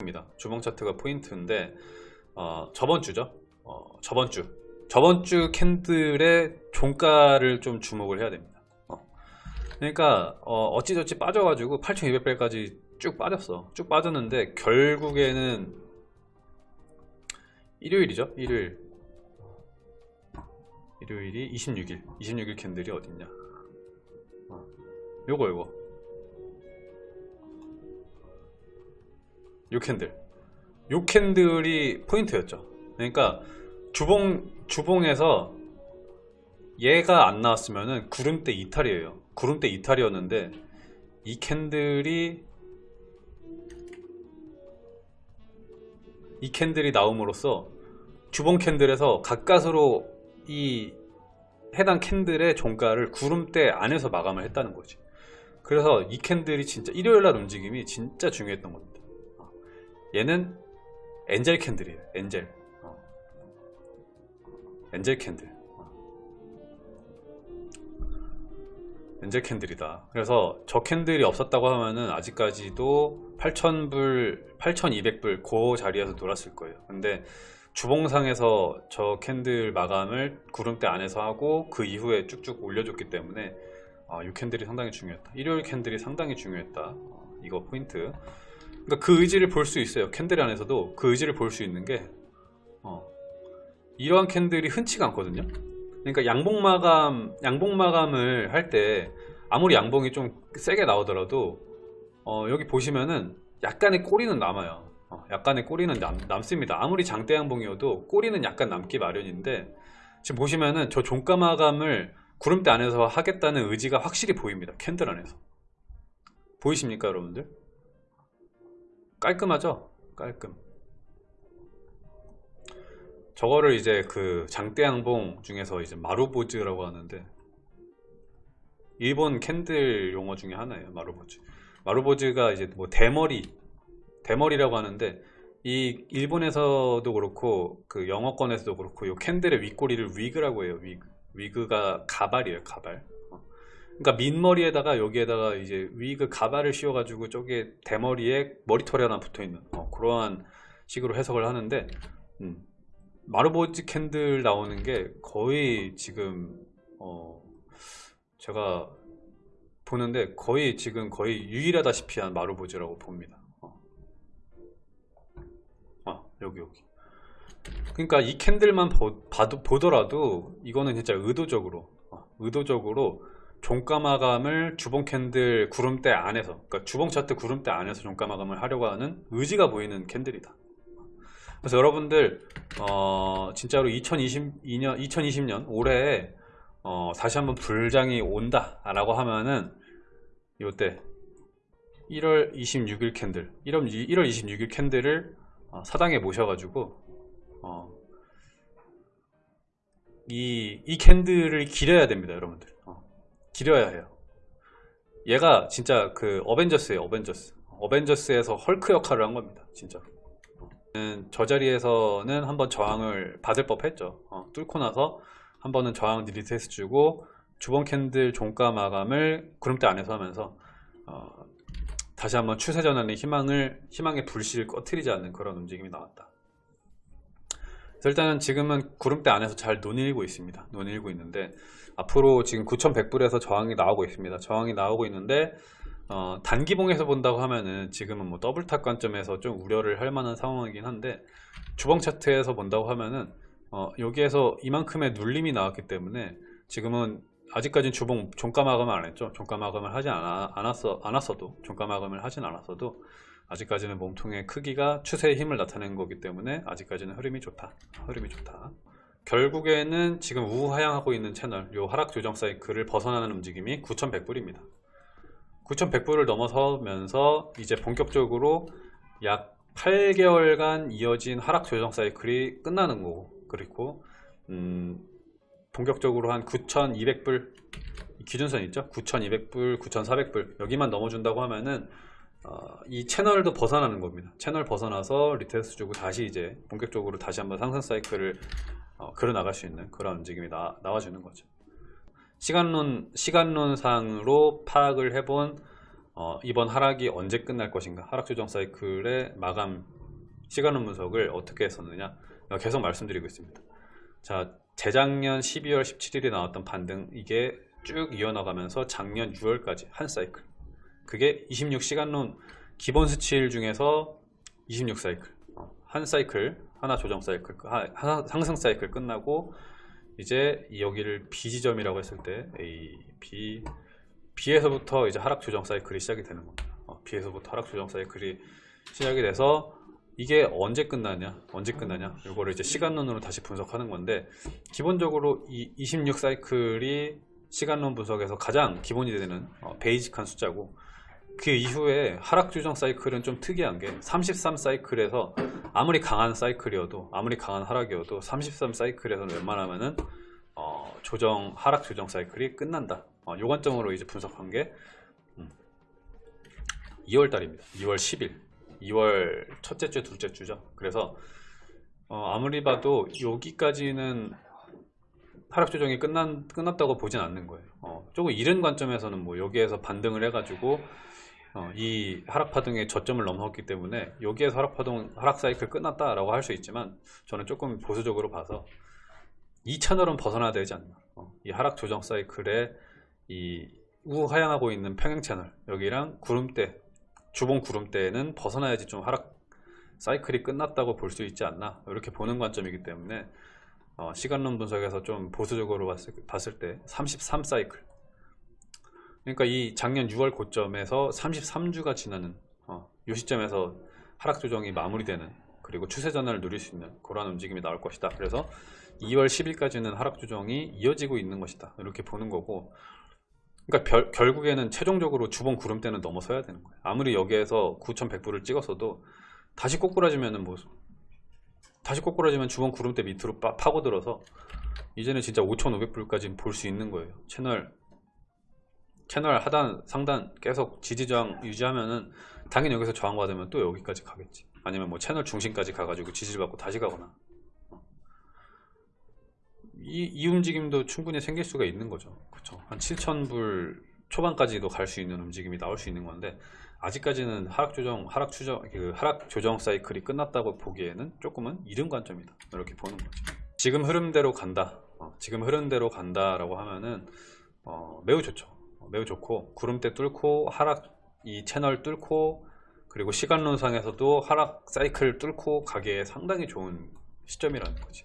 입니다. 주봉 차트가 포인트인데 어, 저번 주죠. 어, 저번 주 저번 주 캔들의 종가를 좀 주목을 해야 됩니다. 어. 그러니까 어, 찌저찌 빠져가지고 8,200배까지 쭉 빠졌어. 쭉 빠졌는데 결국에는 일요일이죠. 일요일 일요일이 26일 26일 캔들이 어딨냐 어. 요거 요거 요 candle. 요 candle이 포인트였죠. 그러니까 주봉 주봉에서 얘가 안 나왔으면은 구름대 이탈이에요. 구름대 이탈이었는데 이 candle이 이 candle이 나옴으로써 주봉 candle에서 가까스로 이 해당 candle의 종가를 구름대 안에서 마감을 했다는 거지. 그래서 이 candle이 진짜 일요일날 움직임이 진짜 중요했던 겁니다. 어. 얘는 angel candle이에요. angel. 어. angel candle. 어. angel candle이다. 그래서 저 candle이 없었다고 하면은 아직까지도 8,000불 8,200불 그 자리에서 놀았을 거예요. 근데 주봉상에서 저 캔들 마감을 구름대 안에서 하고 그 이후에 쭉쭉 올려줬기 때문에 아, 이 캔들이 상당히 중요했다. 일요일 캔들이 상당히 중요했다. 어, 이거 포인트 그러니까 그 의지를 볼 수 있어요. 캔들 안에서도 그 의지를 볼 수 있는 게 어, 이러한 캔들이 흔치가 않거든요. 그러니까 양봉 마감 양봉 마감을 할 때 아무리 양봉이 좀 세게 나오더라도 어, 여기 보시면은 약간의 꼬리는 남아요. 어, 약간의 꼬리는 남, 남습니다. 아무리 장대 양봉이어도 꼬리는 약간 남기 마련인데 지금 보시면은 저 종가 마감을 구름대 안에서 하겠다는 의지가 확실히 보입니다. 캔들 안에서. 보이십니까 여러분들 깔끔하죠? 깔끔. 저거를 이제 그 장대 양봉 중에서 이제 마루보즈라고 하는데 일본 캔들 용어 중에 하나예요 마루보즈. 마루보즈가 이제 뭐 대머리 대머리라고 하는데 이 일본에서도 그렇고 그 영어권에서도 그렇고 이 캔들의 윗꼬리를 wig라고 해요. wig wig가 가발이에요 가발. 어. 그러니까 민머리에다가 여기에다가 이제 wig 가발을 씌워 가지고 저게 대머리에 머리털이 하나 붙어 있는 어, 그러한 식으로 해석을 하는데 음, 마루보즈 캔들 나오는 게 거의 지금 어, 제가 보는데 거의 지금 거의 유일하다시피 한 마루보즈라고 봅니다 어. 어, 여기 여기 그러니까 이 캔들만 보, 봐도, 보더라도 이거는 진짜 의도적으로 어, 의도적으로 종가 마감을 주봉 캔들 구름대 안에서 그러니까 주봉 차트 구름대 안에서 종가 마감을 하려고 하는 의지가 보이는 캔들이다. 그래서 여러분들 어, 진짜로 2022년 2020년 올해에 어, 다시 한번 불장이 온다 라고 하면은 이때 1월 26일 캔들 1월, 1월 26일 캔들을 어, 사당에 모셔가지고 어, 이, 이 캔들을 기려야 됩니다 여러분들. 어, 기려야 해요. 얘가 진짜 그 어벤져스예요 어벤져스. 어벤져스에서 헐크 역할을 한 겁니다 진짜. 저 자리에서는 한번 저항을 받을 법 했죠. 어, 뚫고 나서 한 번은 저항 retest 주고 주봉 캔들 종가 마감을 구름대 안에서 하면서 어, 다시 한번 추세 전환의 희망을 희망의 불씨를 꺼트리지 않는 그런 움직임이 나왔다. 일단은 지금은 구름대 안에서 잘 노닐고 있습니다. 노닐고 있는데 앞으로 지금 9100불에서 저항이 나오고 있습니다. 저항이 나오고 있는데 어, 단기봉에서 본다고 하면은 지금은 뭐 double top 관점에서 좀 우려를 할 만한 상황이긴 한데 주봉 차트에서 본다고 하면은 어, 여기에서 이만큼의 눌림이 나왔기 때문에 지금은 아직까지는 주봉 종가 마감을 안 했죠. 종가 마감을 하지 않아, 않았어, 않았어도 종가 마감을 하진 않았어도 아직까지는 몸통의 크기가 추세의 힘을 나타낸 거기 때문에 아직까지는 흐름이 좋다. 흐름이 좋다 결국에는 지금 우하향하고 있는 채널 요 하락 조정 사이클을 벗어나는 움직임이 9100불입니다. 9100불을 넘어서면서 이제 본격적으로 약 8개월간 이어진 하락 조정 사이클이 끝나는 거고 그리고 음, 본격적으로 한 9200불 기준선 있죠? 9200불 9400불 여기만 넘어준다고 하면은 어, 이 채널도 벗어나는 겁니다. 채널 벗어나서 retest 주고 다시 이제 본격적으로 다시 한번 상승 사이클을 어, 그려 나갈 수 있는 그런 움직임이 나, 나와주는 거죠. 시간론 시간론상으로 파악을 해본 어, 이번 하락이 언제 끝날 것인가 하락 조정 사이클의 마감 시간원 분석을 어떻게 했었느냐 계속 말씀드리고 있습니다. 자 재작년 12월 17일에 나왔던 반등 이게 쭉 이어나가면서 작년 6월까지 한 사이클. 그게 26시간론 기본 수치일 중에서 26 사이클. 어, 한 사이클 하나 조정 사이클 하- 하나 상승 사이클 끝나고 이제 여기를 B 지점이라고 했을 때 A, B, B에서부터 이제 하락 조정 사이클이 시작이 되는 겁니다. 어, B에서부터 하락 조정 사이클이 시작이 돼서 이게 언제 끝나냐, 언제 끝나냐, 이거를 이제 시간론으로 다시 분석하는 건데 기본적으로 이 26 사이클이 시간론 분석에서 가장 기본이 되는 어, 베이직한 숫자고 그 이후에 하락 조정 사이클은 좀 특이한 게 33 사이클에서 아무리 강한 사이클이어도 아무리 강한 하락이어도 33 사이클에서는 웬만하면은 어, 조정 하락 조정 사이클이 끝난다. 어, 요 관점으로 이제 분석한 게 2월 달입니다. 2월 10일. 2월 첫째 주, 둘째 주죠. 그래서 어, 아무리 봐도 여기까지는 하락 조정이 끝난, 끝났다고 보진 않는 거예요. 어, 조금 이른 관점에서는 뭐 여기에서 반등을 해가지고 어, 이 하락 파동의 저점을 넘었기 때문에 여기에서 하락 파동 하락 사이클 끝났다라고 할 수 있지만 저는 조금 보수적으로 봐서 이 채널은 벗어나야 되지 않나. 어, 이 하락 조정 사이클의 이 우하향하고 있는 평행 채널 여기랑 구름대 주봉 구름대는 벗어나야지 좀 하락 사이클이 끝났다고 볼 수 있지 않나 이렇게 보는 관점이기 때문에 어, 시간론 분석에서 좀 보수적으로 봤을, 봤을 때 33 사이클 그러니까 이 작년 6월 고점에서 33주가 지나는 어, 이 시점에서 하락 조정이 마무리되는 그리고 추세 전환을 누릴 수 있는 그러한 움직임이 나올 것이다. 그래서 2월 10일까지는 하락 조정이 이어지고 있는 것이다. 이렇게 보는 거고 그러니까 별- 결국에는 최종적으로 주봉 구름대는 넘어서야 되는 거예요. 아무리 여기에서 9,100불을 찍었어도 다시 꼬꾸라지면은 뭐 다시 꼬꾸라지면 주봉 구름대 밑으로 빠- 파고들어서 이제는 진짜 5,500불까지 볼 수 있는 거예요. 채널 채널 하단 상단 계속 지지저항 유지하면은 당연히 여기서 저항받으면 또 여기까지 가겠지. 아니면 뭐 채널 중심까지 가가지고 지지를 받고 다시 가거나. 어. 이, 이 움직임도 충분히 생길 수가 있는 거죠. 그쵸? 한 7,000불 초반까지도 갈 수 있는 움직임이 나올 수 있는 건데 아직까지는 하락 조정 하락 추정 그 하락 조정 사이클이 끝났다고 보기에는 조금은 이른 관점이다. 이렇게 보는 거죠. 지금 흐름대로 간다. 어, 지금 흐름대로 간다라고 하면은 어, 매우 좋죠. 어, 매우 좋고 구름대 뚫고 하락 이 채널 뚫고 그리고 시간론상에서도 하락 사이클 뚫고 가기에 상당히 좋은 시점이라는 거지